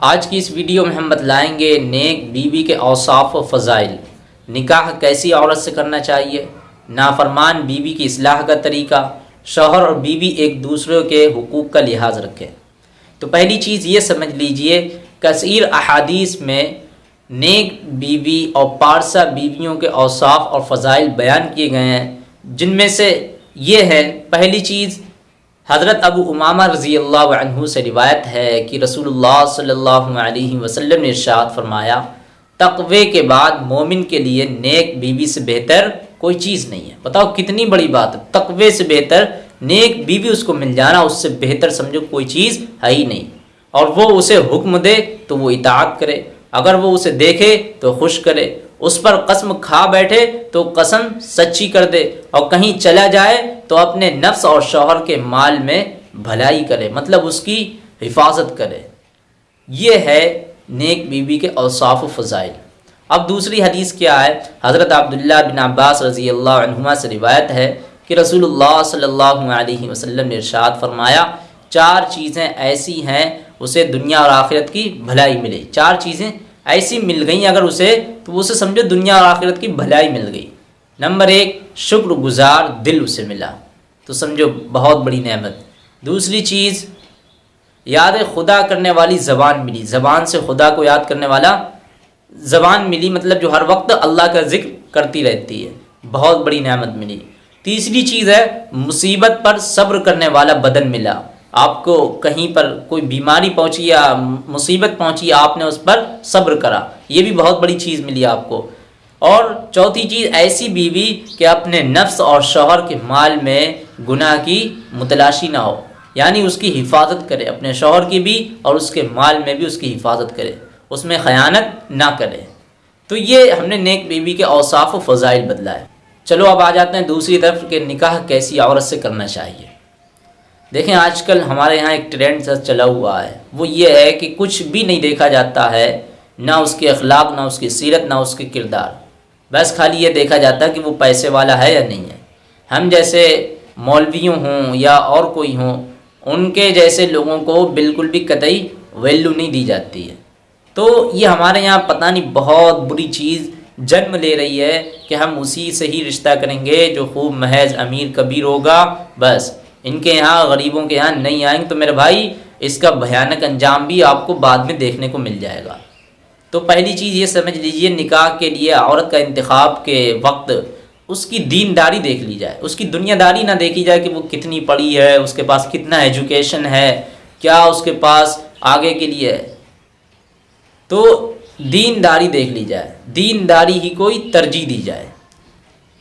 आज की इस वीडियो में हम बतलाएँगे नेक बीवी के औसाफ फ़ज़ाइल। निकाह कैसी औरत से करना चाहिए? नाफरमान बीवी की असलाह का तरीका, शोहर और बीवी एक दूसरे के हकूक़ का लिहाज रखें। तो पहली चीज़ ये समझ लीजिए, कसर अहादीस में नेक बीवी और पारसा बीवियों के औसाफ और फ़ज़ाइल बयान किए गए हैं, जिनमें से ये है, पहली चीज़ हज़रत अबू उमामा रज़ी अल्लाह से रिवायत है कि रसूलुल्लाह सल्लल्लाहु अलैहि वसल्लम ने इरशाद फरमाया, तकवे के बाद मोमिन के लिए नेक बीवी से बेहतर कोई चीज़ नहीं है। बताओ कितनी बड़ी बात है। तकवे से बेहतर, नेक बीवी उसको मिल जाना, उससे बेहतर समझो कोई चीज़ है ही नहीं। और वो उसे हुक्म दे तो वो इतात करे। अगर वो उसे देखे तो खुश करे। उस पर कसम खा बैठे तो कसम सच्ची कर दे और कहीं चला जाए तो अपने नफ्स और शोहर के माल में भलाई करे मतलब उसकी हिफाजत करे। ये है नेक बीवी के औसाफ फ़जाइल। अब दूसरी हदीस क्या है? हज़रत अब्दुल्ला बिन अब्बास रज़ी अल्लाह से रिवायत है कि रसूलुल्लाह सल्लल्लाहु अलैहि वसल्लम ने इरशाद फरमाया, चार चीज़ें ऐसी हैं, उसे दुनिया और आखिरत की भलाई मिले। चार चीज़ें ऐसी मिल गई अगर उसे तो उसे समझो दुनिया और आखिरत की भलाई मिल गई। नंबर एक, शुक्रगुजार दिल उसे मिला। तो समझो, बहुत बड़ी नेमत। दूसरी चीज़, याद खुदा करने वाली ज़बान मिली। ज़बान से खुदा को याद करने वाला, ज़बान मिली मतलब जो हर वक्त अल्लाह का ज़िक्र करती रहती है। बहुत बड़ी नेमत मिली। तीसरी चीज़ है, मुसीबत पर सब्र करने वाला बदन मिला। आपको कहीं पर कोई बीमारी पहुँची या मुसीबत पहुँची, आपने उस पर सब्र करा। ये भी बहुत बड़ी चीज़ मिली आपको। और चौथी चीज़, ऐसी बीवी कि अपने नफ्स और शोहर के माल में गुनाह की मुतलाशी ना हो। यानी उसकी हिफाजत करे, अपने शोहर की भी और उसके माल में भी उसकी हिफाजत करे। उसमें ख़यानत ना करे। तो ये हमने नेक बीवी के औसाफ फ़जाइल बदला है। चलो, अब आ जाते हैं दूसरी तरफ़ के निकाह कैसी औरत से करना चाहिए। देखें, आजकल हमारे यहाँ एक ट्रेंड सा चला हुआ है। वो ये है कि कुछ भी नहीं देखा जाता है, ना उसके अखलाक, ना उसकी सीरत, ना उसके किरदार। बस खाली ये देखा जाता है कि वो पैसे वाला है या नहीं है। हम जैसे मौलवियों हों या और कोई हों, उनके जैसे लोगों को बिल्कुल भी कतई वैल्यू नहीं दी जाती है। तो ये हमारे यहाँ पता नहीं, बहुत बुरी चीज़ जन्म ले रही है कि हम उसी से ही रिश्ता करेंगे जो खूब महज अमीर कबीर होगा, बस। इनके यहाँ गरीबों के यहाँ नहीं आएँगे तो मेरे भाई, इसका भयानक अंजाम भी आपको बाद में देखने को मिल जाएगा। तो पहली चीज़ ये समझ लीजिए, निकाह के लिए, औरत का इंतखब के वक्त उसकी दीनदारी देख ली जाए। उसकी दुनियादारी ना देखी जाए कि वो कितनी पढ़ी है, उसके पास कितना एजुकेशन है, क्या उसके पास आगे के लिए है। तो दीनदारी देख ली जाए। दीनदारी ही कोई तरजीह दी जाए।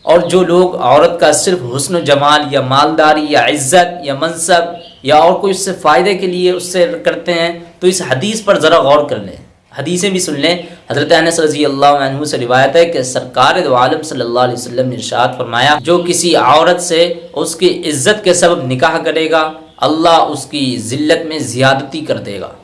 और जो लोग औरत का सिर्फ़ हुस्न, जमाल या मालदारी या इज़्ज़त या मनसब या और कोई उससे फ़ायदे के लिए उससे करते हैं तो इस हदीस पर ज़रा गौर कर लें। हदीसें भी सुन लें। हज़रत अनस रज़ी अल्लाह से रिवायत है कि सरकार आलम सल्लल्लाहु अलैहि वसल्लम ने इरशाद फरमाया, जो किसी औरत से उसकी इज़्ज़त के सबब निकाह करेगा, अल्लाह उसकी ज़िल्लत में ज़्यादती कर देगा।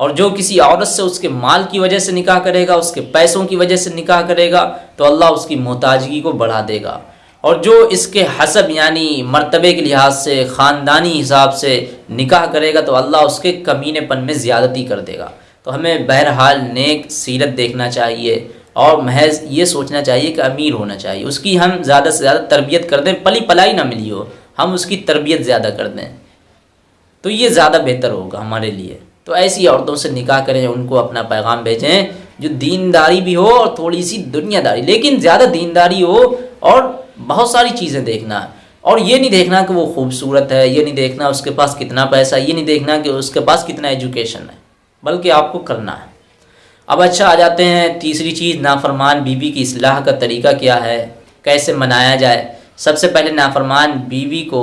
और जो किसी औरत से उसके माल की वजह से निकाह करेगा, उसके पैसों की वजह से निकाह करेगा तो अल्लाह उसकी मोहताजगी को बढ़ा देगा। और जो इसके हसब, यानी मरतबे के लिहाज से, ख़ानदानी हिसाब से निकाह करेगा तो अल्लाह उसके कमीनेपन में ज़्यादती कर देगा। तो हमें बहरहाल नेक सीरत देखना चाहिए और महज ये सोचना चाहिए कि अमीर होना चाहिए। उसकी हम ज़्यादा से ज़्यादा तरबियत कर दें, पली पलाई ना मिली हो, हम उसकी तरबियत ज़्यादा कर दें। तो ये ज़्यादा बेहतर होगा हमारे लिए। तो ऐसी औरतों से निकाह करें, उनको अपना पैगाम भेजें, जो दीनदारी भी हो और थोड़ी सी दुनियादारी। लेकिन ज़्यादा दीनदारी हो और बहुत सारी चीज़ें देखना। और ये नहीं देखना कि वो खूबसूरत है, ये नहीं देखना उसके पास कितना पैसा ये नहीं देखना कि उसके पास कितना एजुकेशन है, बल्कि आपको करना है। अब अच्छा आ जाते हैं, तीसरी चीज़, नाफरमान बीवी की असलाह का तरीका क्या है? कैसे मनाया जाए? सबसे पहले नाफरमान बीवी को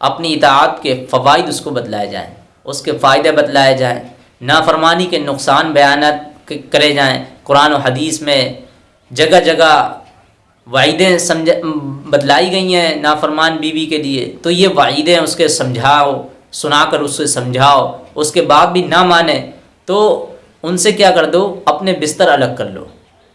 अपनी इतात के फ़वाद उसको बतलाए जाएँ। उसके फ़ायदे बतलाए जाएँ, नाफरमानी के नुकसान बयान करे जाएँ, कुरान और हदीस में जगह जगह वाइदें समझ, बतलाई गई हैं नाफरमान बीवी के लिए तो ये वाइदें उसके समझाओ, सुनाकर उससे समझाओ, उसके बाद भी ना माने तो उनसे क्या कर दो, अपने बिस्तर अलग कर लो।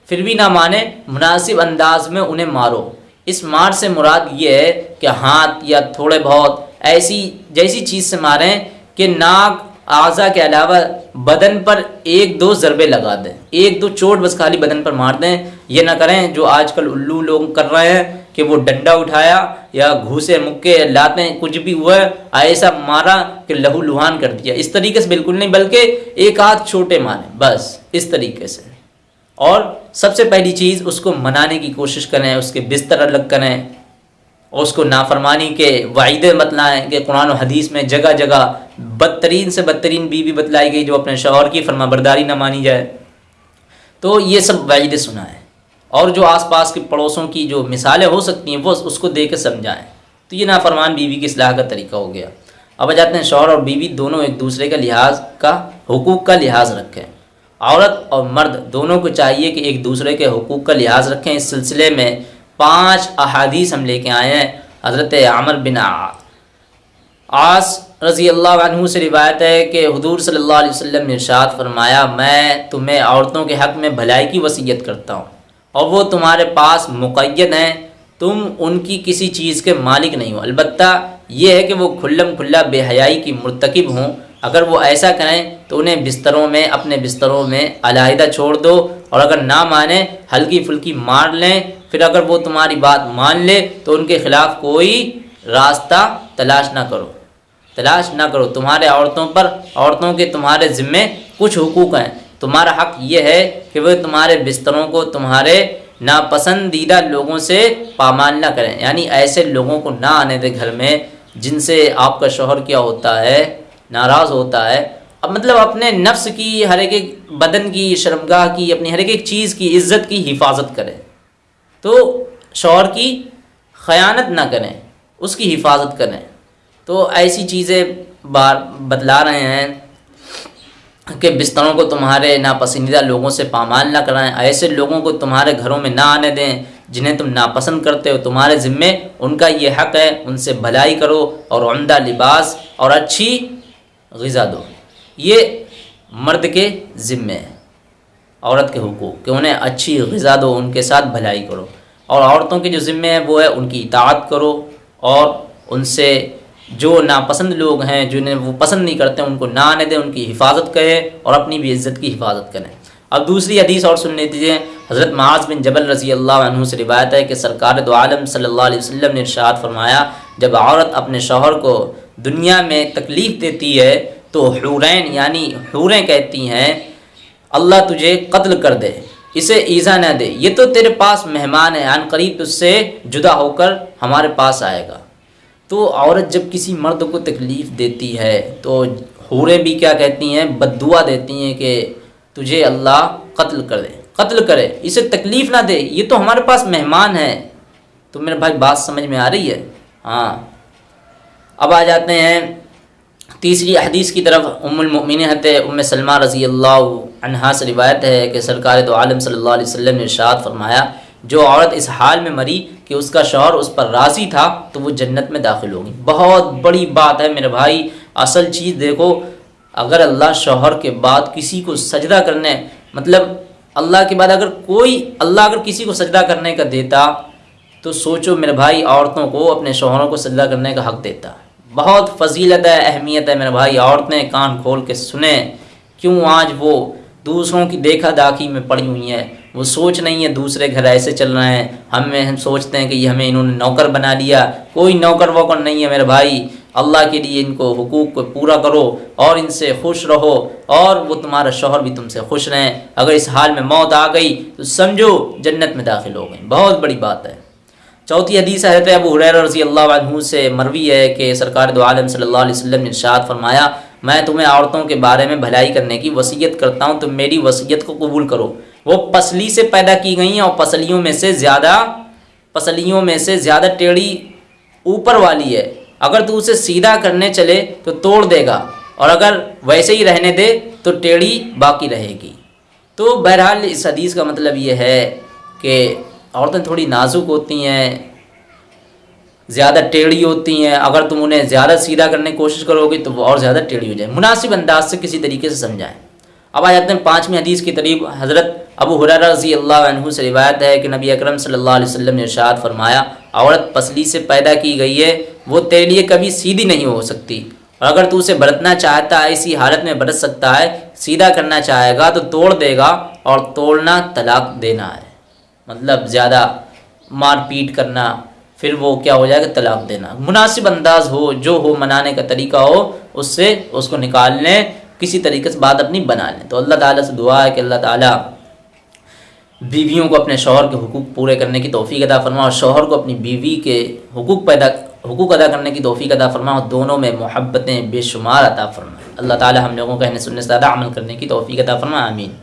फिर भी ना माने, मुनासिब अंदाज में उन्हें मारो। इस मार से मुराद ये है कि हाथ या थोड़े बहुत ऐसी, जैसी चीज़ से मारें कि नाक आज़ा के अलावा बदन पर एक दो ज़रबे लगा दें, एक दो चोट बस खाली बदन पर मार दें। ये ना करें जो आजकल उल्लू लोग कर रहे हैं कि वो डंडा उठाया या घूसे मुक्के लाते कुछ भी हुआ, ऐसा मारा कि लहू लुहान कर दिया। इस तरीके से बिल्कुल नहीं, बल्कि एक हाथ छोटे मारें, बस इस तरीके से। और सबसे पहली चीज़, उसको मनाने की कोशिश करें, उसके बिस्तर अलग करें। और उसको नाफरमानी के वाइदे बतलाएँ कि कुरान और हदीस में जगह जगह बदतरीन से बदतरीन बीवी बतलाई गई जो अपने शौहर की फरमाबरदारी ना मानी जाए। तो ये सब वाइदे सुनाएँ और जो आसपास के पड़ोसों की जो मिसालें हो सकती हैं, वो उसको दे के समझाएँ। तो ये नाफरमान बीवी की असलाह का तरीका हो गया। अब आ जाते हैं शौहर और बीवी दोनों एक दूसरे का लिहाज का, हकूक़ का लिहाज रखें। औरत और मर्द दोनों को चाहिए कि एक दूसरे के हकूक़ का लिहाज रखें। इस सिलसिले में पाँच अहादीस हम लेके आए हैं, हज़रत आमर बिन आस रज़ी अल्लाह से रिवायत है कि हजूर सल्ला वसल्लम ने इरशाद फरमाया, मैं तुम्हें औरतों के हक़ में भलाई की वसीयत करता हूँ और वो तुम्हारे पास मुक़ैद हैं। तुम उनकी किसी चीज़ के मालिक नहीं हो। अलबत् यह है कि वो खुल्लम खुल्ला बेहयाई की मरतकब हों। अगर वो ऐसा करें तो उन्हें बिस्तरों में, अपने बिस्तरों में अलाहिदा छोड़ दो और अगर ना माने, हल्की फुल्की मार लें फिर अगर वो तुम्हारी बात मान ले तो उनके ख़िलाफ़ कोई रास्ता तलाश ना करो। तलाश ना करो। तुम्हारे औरतों पर, औरतों के तुम्हारे ज़िम्मे कुछ हुकूक हैं। तुम्हारा हक ये है कि वह तुम्हारे बिस्तरों को, तुम्हारे नापसंदीदा लोगों से पामाल ना करें। यानी ऐसे लोगों को ना आने दें घर में, जिनसे आपका शोहर क्या होता है, नाराज़ होता है। अब मतलब अपने नफ्स की, हर एक बदन की, शर्मगाह की, अपनी हर एक चीज़ की, इज़्ज़त की हिफाजत करें। तो शोहर की ख़यानत ना करें, उसकी हिफाजत करें। तो ऐसी चीज़ें बार बतला रहे हैं कि बिस्तरों को तुम्हारे नापसंदीदा लोगों से पामाल ना कराएँ, ऐसे लोगों को तुम्हारे घरों में ना आने दें जिन्हें तुम नापसंद करते हो। तुम्हारे ज़िम्मे उनका ये हक़ है, उनसे भलाई करो और उमदा लिबास और अच्छी गज़ा दो। ये मर्द के ज़िम्मे है। औरत के हकूक़, कि उन्हें अच्छी गज़ा दो, उनके साथ भलाई करो। और औरतों के जो ज़िम्मे हैं, वो है उनकी इतात करो और उनसे जो नापसंद लोग हैं, जिन्हें वो पसंद नहीं करते, उनको ना आने दें, उनकी हिफाजत करें और अपनी भी इज़्ज़त की हिफाजत करें। अब दूसरी हदीस और सुन लीजिए हज़रत माज बिन जबल रज़ी अल्लाह से रिवायत है कि सरकार दो आलम अलैहि वसल्लम ने इरशाद फरमाया, जब औरत अपने शोहर को दुनिया में तकलीफ़ देती है तो हुरैन, यानी हुरें कहती हैं अल्लाह तुझे कत्ल कर दे, इसे ईज़ा न दे। ये तो तेरे पास मेहमान है अन करीब उससे जुदा होकर हमारे पास आएगा। तो औरत जब किसी मर्द को तकलीफ़ देती है तो हूरें भी क्या कहती हैं? बदुआ देती हैं कि तुझे अल्लाह कत्ल कर दे, कत्ल करे, इसे तकलीफ़ ना दे। ये तो हमारे पास मेहमान है। तो मेरे भाई, बात समझ में आ रही है? हाँ। अब आ जाते हैं तीसरी हदीस की तरफ़ उम्मिन हत उम सलमा रज़ी अल्लाह से रिवायत है कि सरकार तो आलम सल्लल्लाहु अलैहि वसल्लम ने इरशाद फरमाया, जो औरत इस हाल में मरी कि उसका शौहर उस पर राज़ी था तो वो जन्नत में दाखिल होगी बहुत बड़ी बात है मेरे भाई, असल चीज़ देखो, अगर अल्लाह शौहर के बाद किसी को सजदा करने मतलब अल्लाह के बाद अगर कोई, अल्लाह अगर किसी को सजदा करने का देता तो सोचो मेरे भाई, औरतों को अपने शौहरों को सजदा करने का हक़ देता। बहुत फजीलत है, अहमियत है मेरे भाई। औरतें कान खोल के सुने, क्यों आज वो दूसरों की देखा दाखी में पड़ी हुई हैं? वो सोच नहीं है दूसरे घर ऐसे चल रहे हैं। हमें हम सोचते हैं कि ये हमें इन्होंने नौकर बना लिया। कोई नौकर वोकर नहीं है मेरे भाई। अल्लाह के लिए इनको हुकूक को पूरा करो और इनसे खुश रहो और वो तुम्हारा शोहर भी तुमसे खुश रहें। अगर इस हाल में मौत आ गई तो समझो जन्नत में दाखिल हो गई बहुत बड़ी बात है। चौथी हदीस है अबू हुरैरा रज़ी अल्लाह से मरवी है कि सरकार दो आलम वसल्लम ने इरशाद फरमाया, मैं तुम्हें औरतों के बारे में भलाई करने की वसीयत करता हूँ, तुम मेरी वसीयत को कबूल करो। वो पसली से पैदा की गई हैं और पसलियों में से ज़्यादा, पसलियों में से ज़्यादा टेढ़ी ऊपर वाली है। अगर तू उसे सीधा करने चले तो तोड़ देगा, और अगर वैसे ही रहने दे तो टेढ़ी बाकी रहेगी। तो बहरहाल इस हदीस का मतलब ये है कि औरतें थोड़ी नाजुक होती हैं, ज़्यादा टेढ़ी होती हैं। अगर तुम उन्हें ज़्यादा सीधा करने की कोशिश करोगे तो वो और ज़्यादा टेढ़ी हो जाए। मुनासिब अंदाज से किसी तरीके से समझाएँ। अब आ जाते हैं पाँचवीं हदीस की तरीब हज़रत अबू हुररा रज़ी अल्लाह से रिवायत है कि नबी अकरम सल्लल्लाहु अलैहि वसल्लम ने इरशाद फरमाया, औरत पसली से पैदा की गई है, वो तेरे लिए कभी सीधी नहीं हो सकती। और अगर तू उसे बरतना चाहता है, इसी हालत में बरत सकता है, सीधा करना चाहेगा तो तोड़ देगा और तोड़ना तलाक देना है। मतलब ज़्यादा मार पीट करना, फिर वो क्या हो जाएगा, तलाक देना। मुनासिब अंदाज हो, जो हो, मनाने का तरीका हो, उससे उसको निकाल लें किसी तरीके से बात अपनी बना लें। तो अल्लाह ताला से दुआ है कि अल्लाह ताला बीवियों को अपने शोहर के हुकूक पूरे करने की तोफ़ी अदा फरमा, और शोहर को अपनी बीवी के हुकूक पैदा, हुकूक अदा करने की तोफ़ी अदा फरमा, और दोनों में मोहब्बतें बेशुमार अता फरमा। अल्लाह ताला हम लोगों को सुनने से ज़्यादा अमल करने की तोफ़ी अदा फरमा, आमीन।